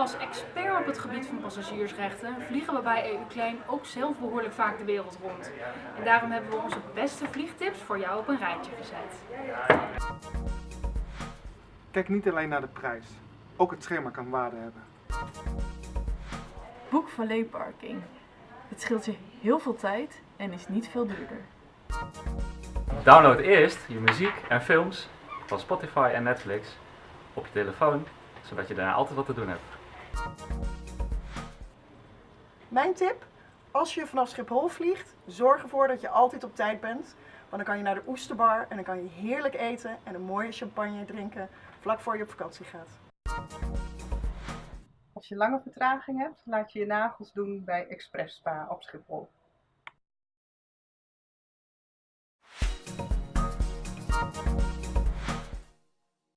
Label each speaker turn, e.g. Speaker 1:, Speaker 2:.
Speaker 1: Als expert op het gebied van passagiersrechten vliegen we bij EU Claim ook zelf behoorlijk vaak de wereld rond. En daarom hebben we onze beste vliegtips voor jou op een rijtje gezet.
Speaker 2: Kijk niet alleen naar de prijs, ook het schema kan waarde hebben.
Speaker 3: Boek Parking. Het scheelt je heel veel tijd en is niet veel duurder.
Speaker 4: Download eerst je muziek en films van Spotify en Netflix op je telefoon, zodat je daarna altijd wat te doen hebt.
Speaker 5: Mijn tip? Als je vanaf Schiphol vliegt, zorg ervoor dat je altijd op tijd bent. Want dan kan je naar de Oesterbar en dan kan je heerlijk eten en een mooie champagne drinken vlak voor je op vakantie gaat.
Speaker 6: Als je lange vertraging hebt, laat je je nagels doen bij Express Spa op Schiphol.